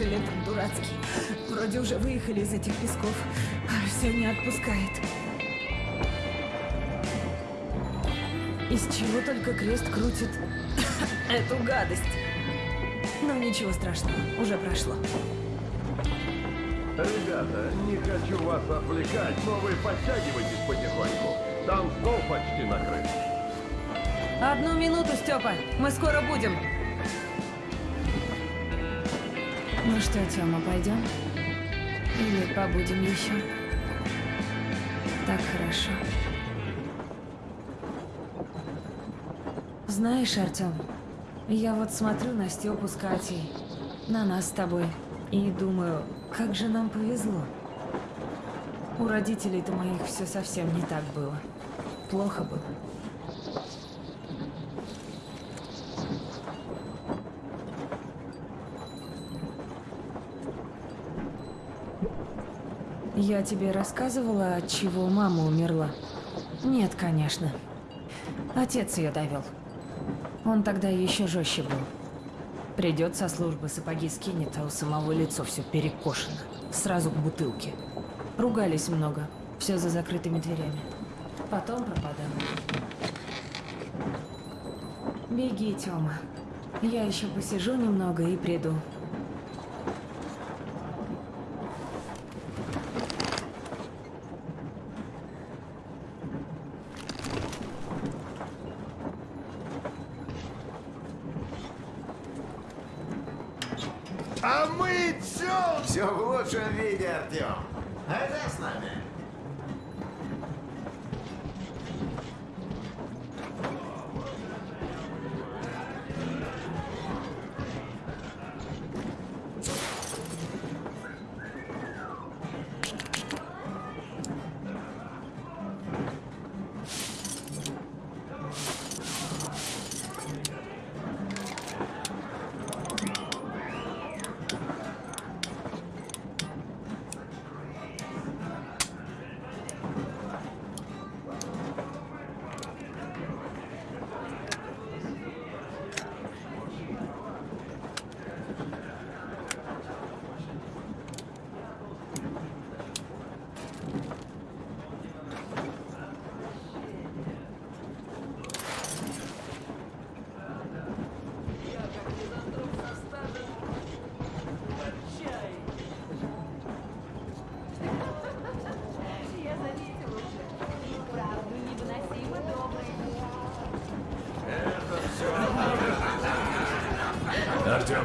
Ах, Шелетон дурацкий. Вроде уже выехали из этих песков. А все не отпускает. Из чего только крест крутит эту гадость. Но ничего страшного, уже прошло. Ребята, не хочу вас отвлекать, но вы подтягивайтесь потихоньку. Там стол почти накрыт. Одну минуту, Степа. Мы скоро будем. Ну что, Тёма, пойдем? Или побудем еще? Так хорошо. Знаешь, Артём, я вот смотрю на Степу с Катей, на нас с тобой, и думаю, как же нам повезло. У родителей-то моих все совсем не так было. Плохо было. Я тебе рассказывала, от чего мама умерла? Нет, конечно. Отец ее довел. Он тогда еще жестче был. Придет со службы, сапоги скинет, а у самого лицо все перекошено. Сразу к бутылке. Ругались много. Все за закрытыми дверями. Потом пропадал. Беги, Тёма. Я еще посижу немного и приду. А мы все... Все в лучшем виде, Артем. Это с нами.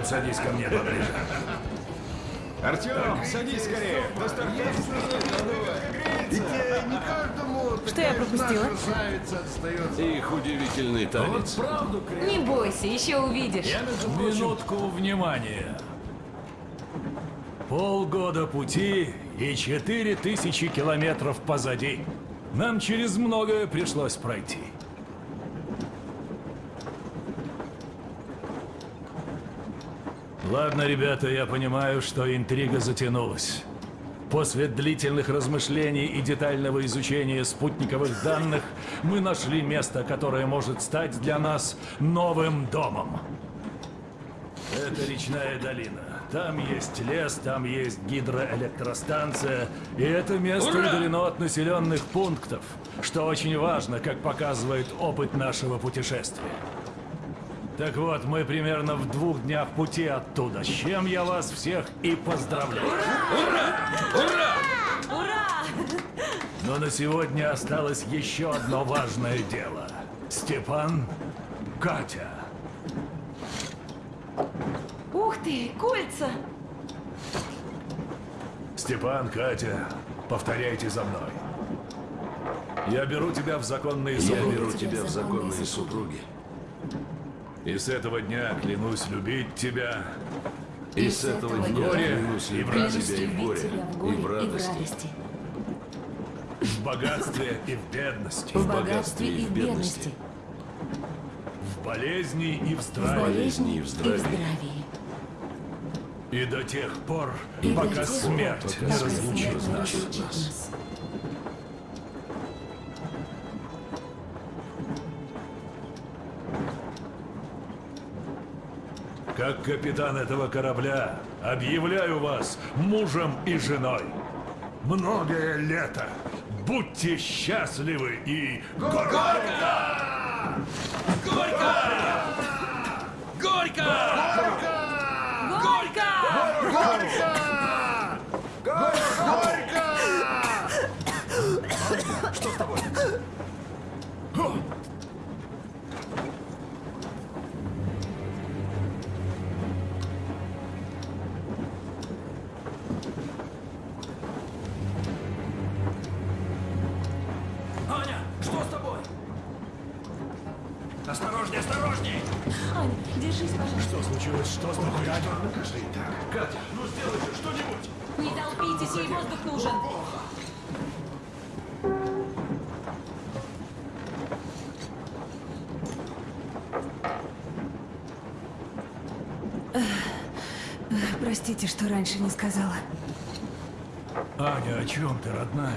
Артем, садись ко мне поближе. Артем, садись скорее. Каждому Что я пропустила? Их удивительный танец. Не бойся, еще увидишь. Минутку внимания. Полгода пути и четыре тысячи километров позади. Нам через многое пришлось пройти. Ладно, ребята, я понимаю, что интрига затянулась. После длительных размышлений и детального изучения спутниковых данных мы нашли место, которое может стать для нас новым домом. Это речная долина. Там есть лес, там есть гидроэлектростанция, и это место удалено от населенных пунктов, что очень важно, как показывает опыт нашего путешествия. Так вот, мы примерно в двух днях пути оттуда, с чем я вас всех и поздравляю. Ура! Но на сегодня осталось еще одно важное дело. Степан, Катя. Ух ты, кольца! Степан, Катя, повторяйте за мной. Я беру тебя в законные Я супруги. беру тебя в законные супруги. И с этого дня клянусь любить тебя. И с этого дня горе клянусь и в радости. тебя и в горе, и в радости. В богатстве и в бедности. В богатстве и и в бедности. В болезни и в здравии. болезни и в болезни и в здравии. И до тех пор, И до пока тех пор, смерть не пока разлучит Смерть не нас. нас. Как капитан этого корабля, объявляю вас мужем и женой. Многое лето. Будьте счастливы и... Горько! Горько! Горько! Горько! Аня, держись, пожалуйста. Что случилось? Что с тобой, Аня? Катя, ну сделай же что-нибудь! Не толпитесь, ей воздух нужен. Простите, что раньше не сказала. Аня, о чем ты, родная?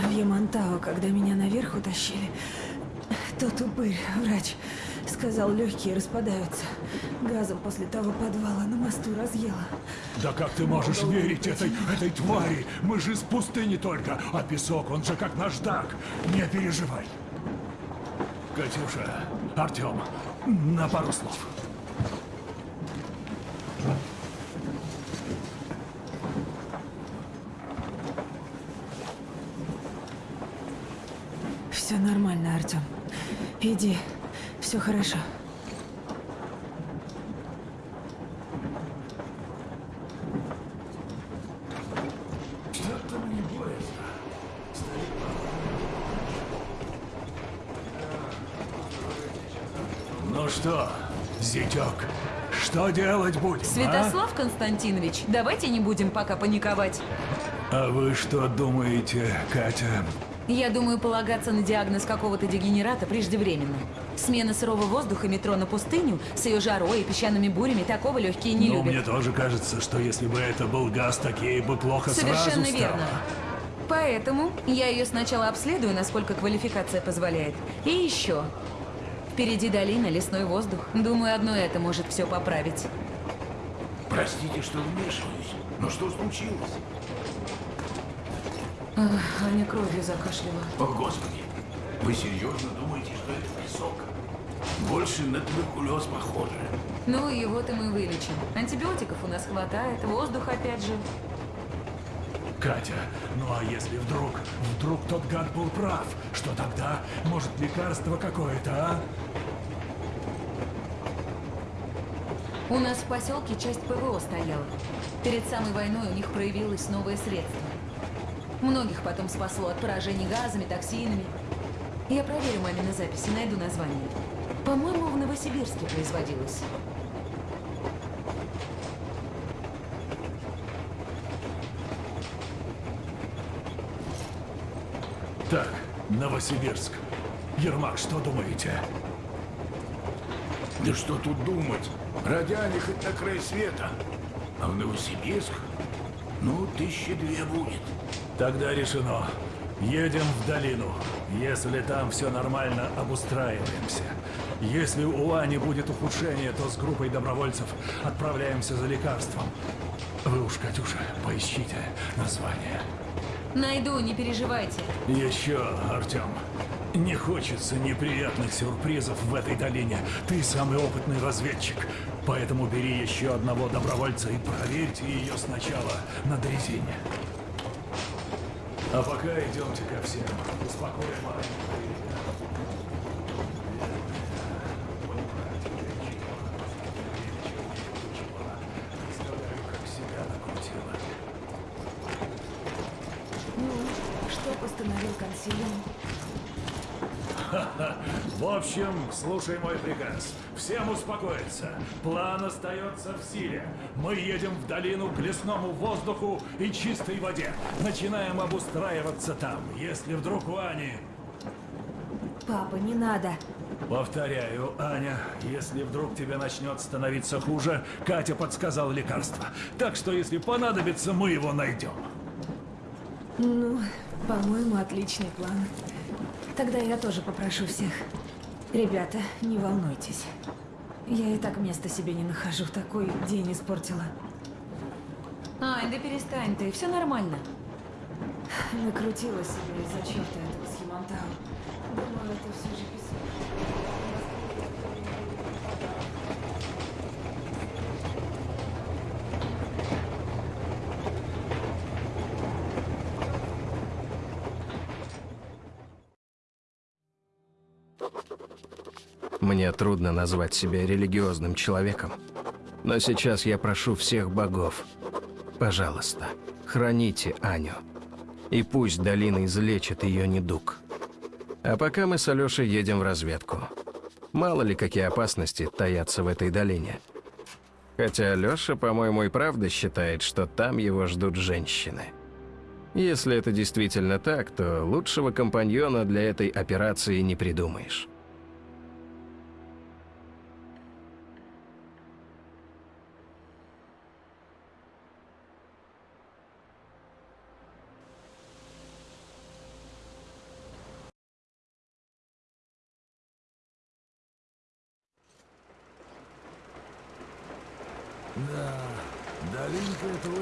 В Ямантау, когда меня наверх утащили, тот упырь, врач, сказал, легкие распадаются. Газом после того подвала на мосту разъела. Да как ты можешь верить этой, этой твари? Мы же из пустыни только, а песок, он же как наждак. Не переживай. Катюша, Артем, на пару слов. Все нормально, Артем. Иди, все хорошо. Ну что, зятек, что делать будем, а? Святослав Константинович, давайте не будем пока паниковать. А вы что думаете, Катя? Я думаю, полагаться на диагноз какого-то дегенерата преждевременно. Смена сырого воздуха метро на пустыню с ее жарой и песчаными бурями такого легкие не ну, любят. мне тоже кажется, что если бы это был газ, такие бы плохо Совершенно сразу стало. верно. Поэтому я ее сначала обследую, насколько квалификация позволяет. И еще. Впереди долина, лесной воздух. Думаю, одно это может все поправить. Простите, что вмешиваюсь, но что случилось? Аня кровью закашляла. О, Господи! Вы серьезно думаете, что это песок? Больше на туберкулез похоже. Ну, его-то мы вылечим. Антибиотиков у нас хватает, воздух опять же. Катя, ну а если вдруг, вдруг тот гад был прав, что тогда? Может, лекарство какое-то, а? У нас в поселке часть ПВО стояла. Перед самой войной у них проявилось новое средство. Многих потом спасло от поражений газами, токсинами. Я проверю мамины записи, найду название. По-моему, в Новосибирске производилось. Так, Новосибирск. Ермак, что думаете? Да что тут думать? Родяне хоть на край света. А в Новосибирск? Ну, тысячи две будет. Тогда решено. Едем в долину. Если там все нормально, обустраиваемся. Если у Ани будет ухудшение, то с группой добровольцев отправляемся за лекарством. Вы уж, Катюша, поищите название. Найду, не переживайте. Еще, Артем, не хочется неприятных сюрпризов в этой долине. Ты самый опытный разведчик. Поэтому бери еще одного добровольца и проверьте ее сначала на дрезине. А пока идемте ко всем. Успокоим. Ну, что постановил консилиум? В общем, слушай мой приказ. Всем успокоиться. План остается в силе. Мы едем в долину к лесному воздуху и чистой воде. Начинаем обустраиваться там. Если вдруг у Ани... Папа, не надо. Повторяю, Аня, если вдруг тебе начнет становиться хуже, Катя подсказал лекарство. Так что, если понадобится, мы его найдем. Ну, по-моему, отличный план. Тогда я тоже попрошу всех. Ребята, не волнуйтесь. Я и так места себе не нахожу. Такой день испортила. Ай, да перестань ты, все нормально. Накрутила себя из-за черта этого схемонтау. Думаю, это все же Мне трудно назвать себя религиозным человеком. Но сейчас я прошу всех богов. Пожалуйста, храните Аню. И пусть долина излечит ее недуг. А пока мы с Алешей едем в разведку. Мало ли какие опасности таятся в этой долине. Хотя Алеша, по-моему, и правда считает, что там его ждут женщины. Если это действительно так, то лучшего компаньона для этой операции не придумаешь.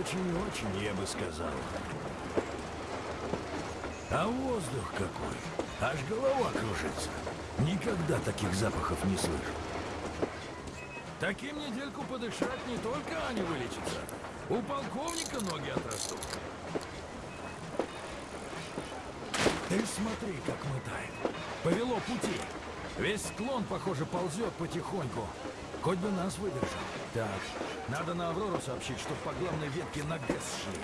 Долинка это очень и очень, я бы сказал. А воздух какой! Аж голова кружится. Никогда таких запахов не слышу. Таким недельку подышать не только Аня вылечится. У полковника ноги отрастут. Ты смотри, как мотает. Повело пути. Весь склон, похоже, ползет потихоньку. Хоть бы нас выдержал. Так, надо на Аврору сообщить, чтоб по главной ветке на ГЭС шли.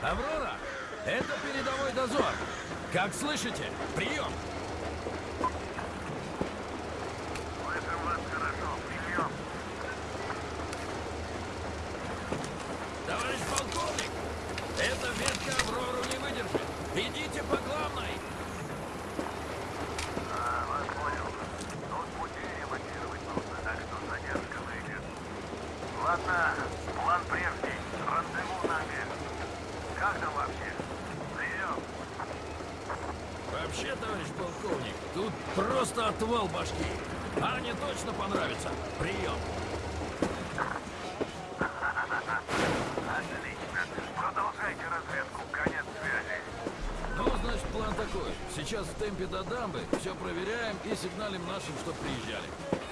Аврора, это передовой дозор. Как слышите? Прием! Товарищ полковник, эта ветка Аврору не выдержит. Идите по главной. Ладно, план прежний. Рандеву на обед. Как там вообще? Прием. Вообще, товарищ полковник, тут просто отвал башки. Ане точно понравится. Прием. Отлично. Продолжайте разведку. Конец связи. Ну, значит, план такой. Сейчас в темпе до дамбы все проверяем и сигналим нашим, чтоб приезжали.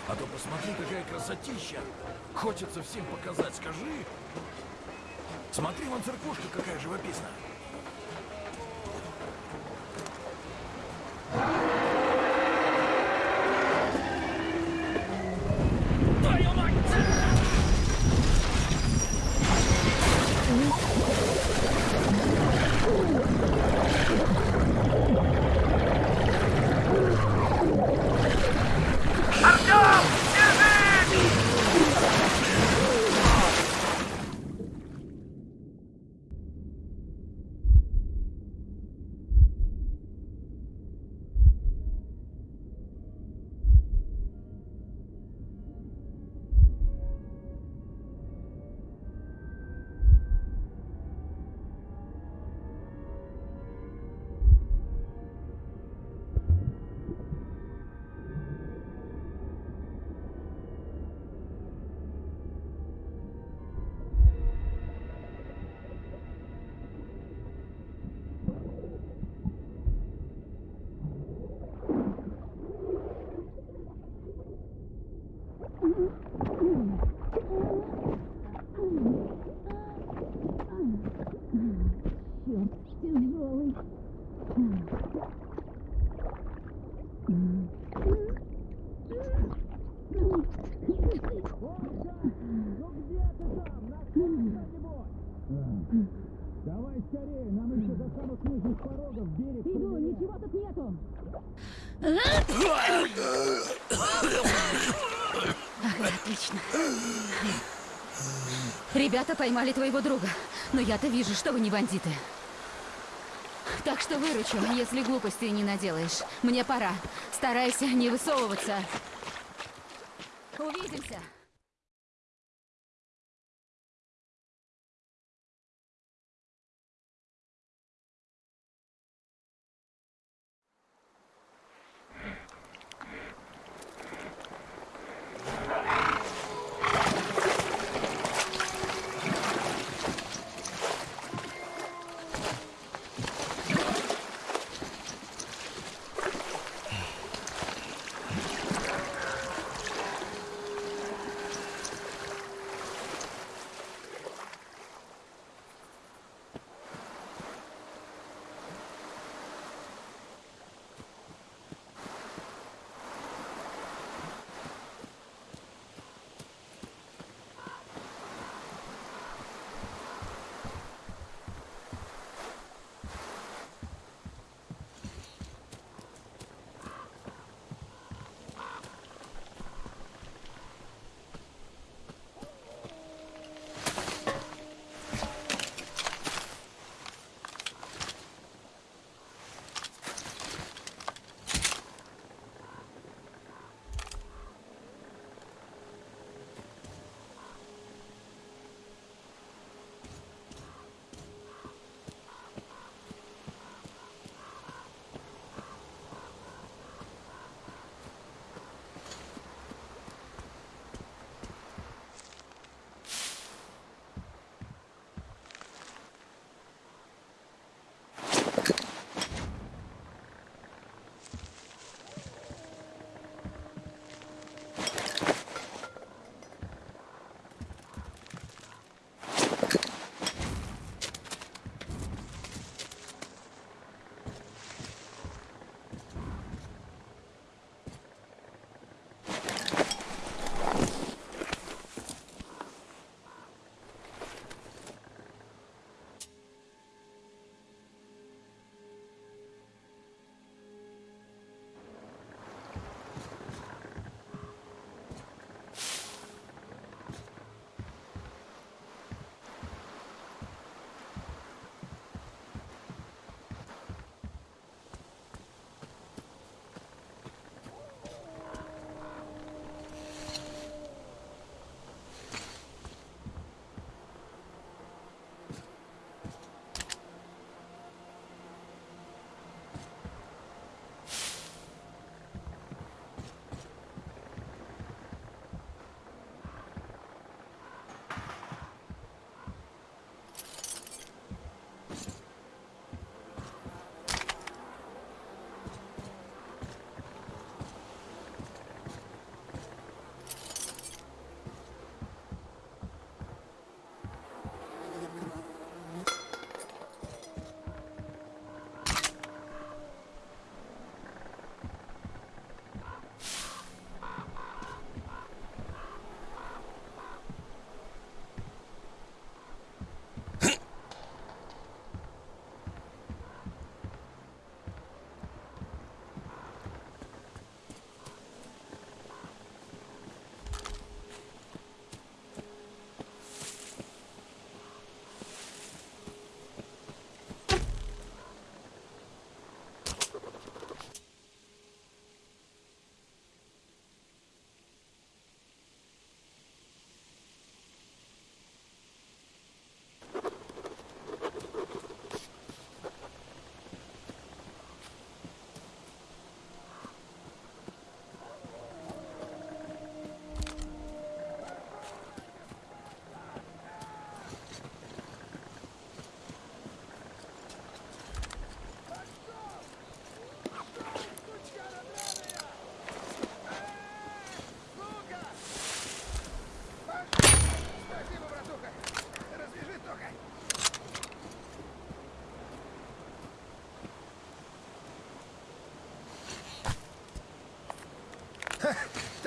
А то посмотри, какая красотища. Хочется всем показать, скажи. Смотри, вон церквушка какая живописная. Отлично. Ребята поймали твоего друга, но я-то вижу, что вы не бандиты. Так что выручу, если глупостей не наделаешь. Мне пора. Старайся не высовываться. Увидимся.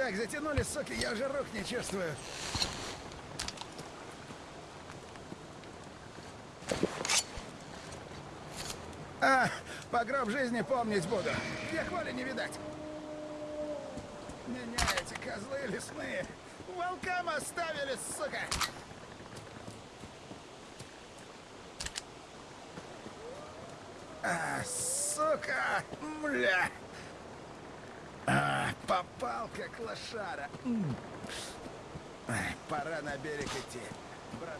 Так, затянули, суки, я уже рук не чувствую. А, по гроб жизни помнить буду. Где хвали не видать. Меня эти козлы лесные волкам оставили, сука! А, сука! Мля! Попал, как лошара. Пора на берег идти. Брат.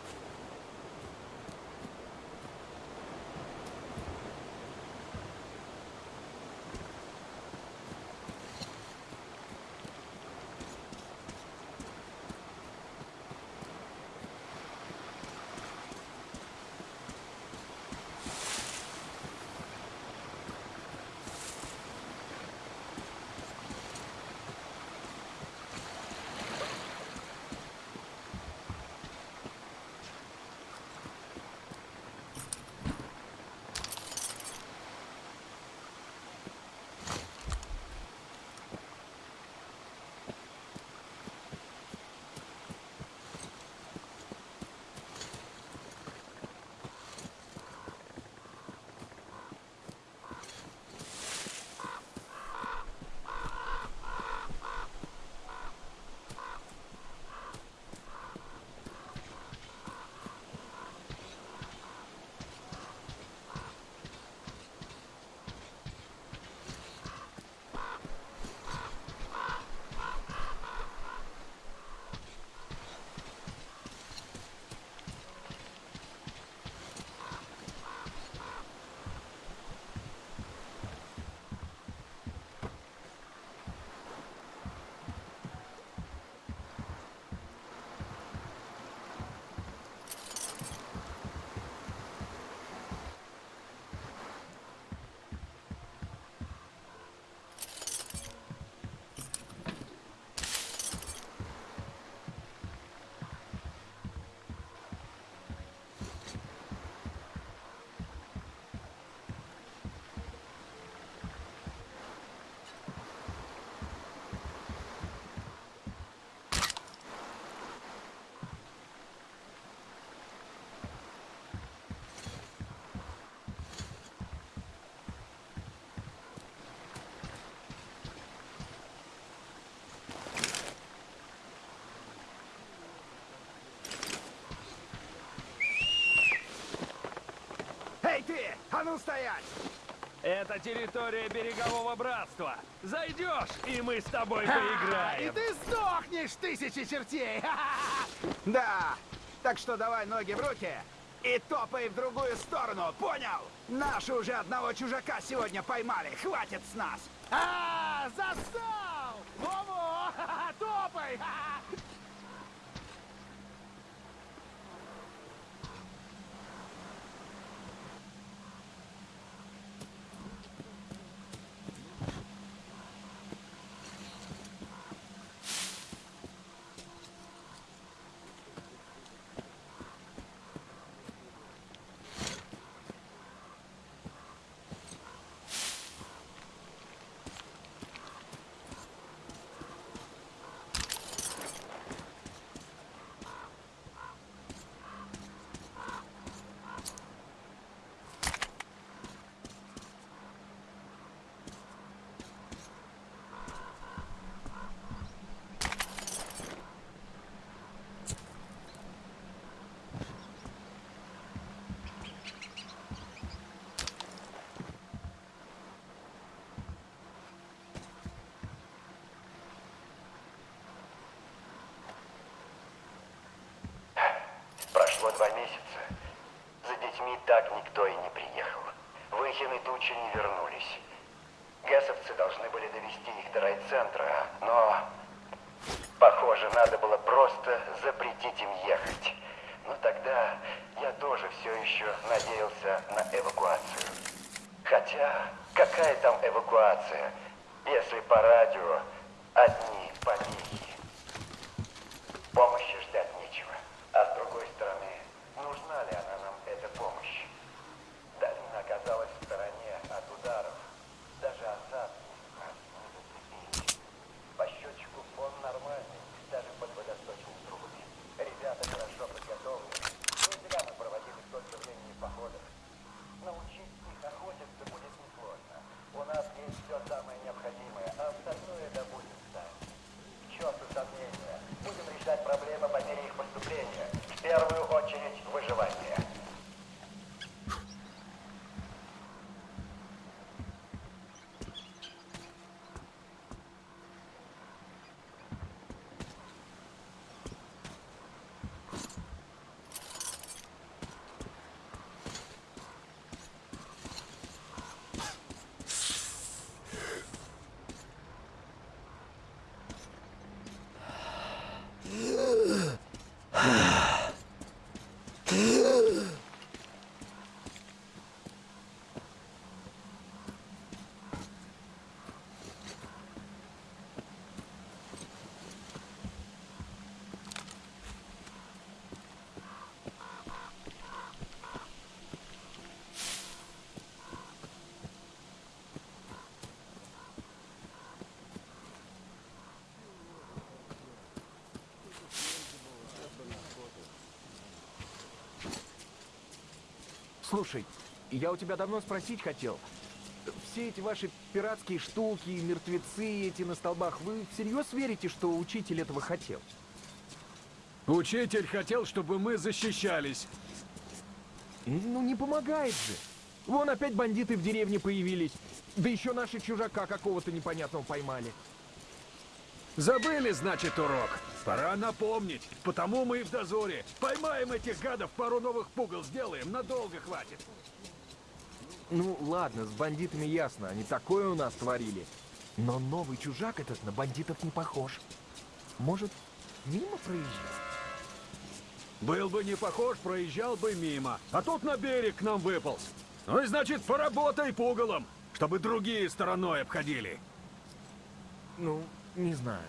Эй ты! А ну стоять! Это территория берегового братства. Зайдешь, и мы с тобой И поиграем. ты сдохнешь, тысячи чертей! Да, так что давай ноги в руки и топай в другую сторону, понял? Наши уже одного чужака сегодня поймали, хватит с нас! А, застал! Во-во! Топай! Прошло два месяца. За детьми так никто и не приехал. Выхин и Тучи не вернулись. Гессовцы должны были довести их до райцентра, но... Похоже, надо было просто запретить им ехать. Но тогда я тоже все еще надеялся на эвакуацию. Хотя, какая там эвакуация, если по радио одни помехи? Слушай, я у тебя давно спросить хотел. Все эти ваши пиратские штуки, мертвецы эти на столбах, вы всерьез верите, что учитель этого хотел? Учитель хотел, чтобы мы защищались. Ну, не помогает же. Вон опять бандиты в деревне появились. Да еще наши чужака какого-то непонятного поймали. Забыли, значит, урок. Пора напомнить. Потому мы и в дозоре. Поймаем этих гадов, пару новых пугал сделаем. Надолго хватит. Ну, ладно, с бандитами ясно. Они такое у нас творили. Но новый чужак этот на бандитов не похож. Может, мимо проезжал? Был бы не похож, проезжал бы мимо. А тут на берег к нам выполз. Ну и значит, поработай пугалом, чтобы другие стороной обходили. Ну, не знаю.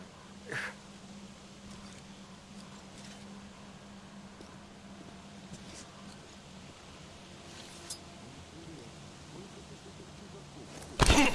Эй,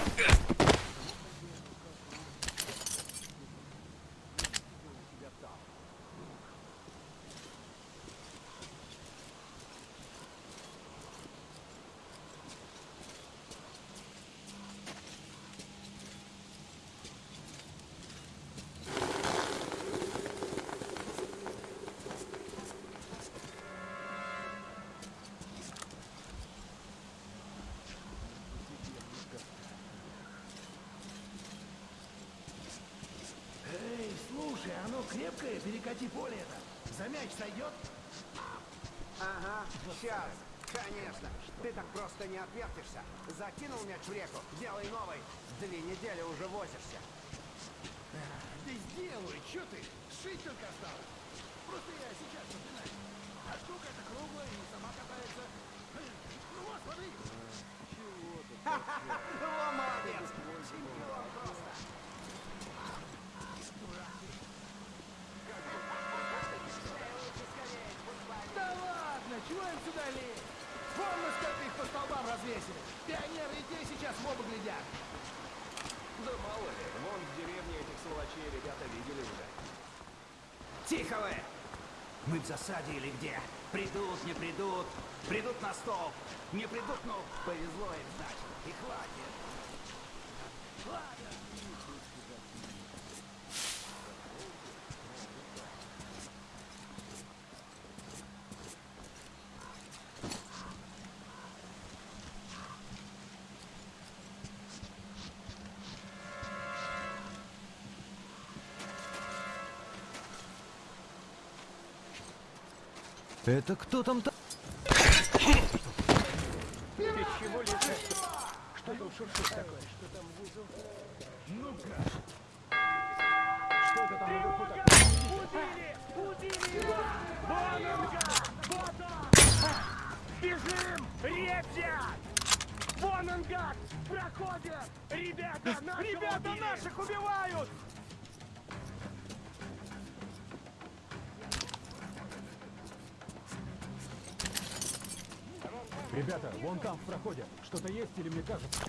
слушай, оно крепкое, перекати поле это. За мяч сойдет? Ага, сейчас. Конечно. Ты так просто не отвертишься. Закинул мяч в реку, делай новый. Две недели уже возишься. Да сделаю, чё ты? Шить только осталось. Просто я сейчас начинаю. А штука эта круглая и сама катается. Ну вот, смотри. Чего ты? Им сюда лезть? Вон мы их по столбам развесили. Пионеры и те сейчас в оба глядят. Да мало ли, вон в деревне этих сволочей ребята видели уже. Тихо вы! Мы в засаде или где? Придут, не придут. Придут на стол. Не придут, ну, повезло им, значит. И хватит. Ладно. Это кто там так? Ты чего лежишь? Что там шуршит такое? Что там внизу? Ну-ка. Что это там наверху такое? Убили! Убили! Вот он! Бежим! Ребят! Вон он гад! Проходят! Ребята, наших Ребята, убили! наших убивают! Ребята, вон там в проходе. Что-то есть или мне кажется?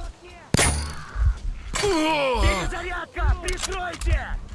Окне? Перезарядка! Прикройте!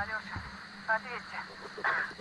Алёша, ответьте.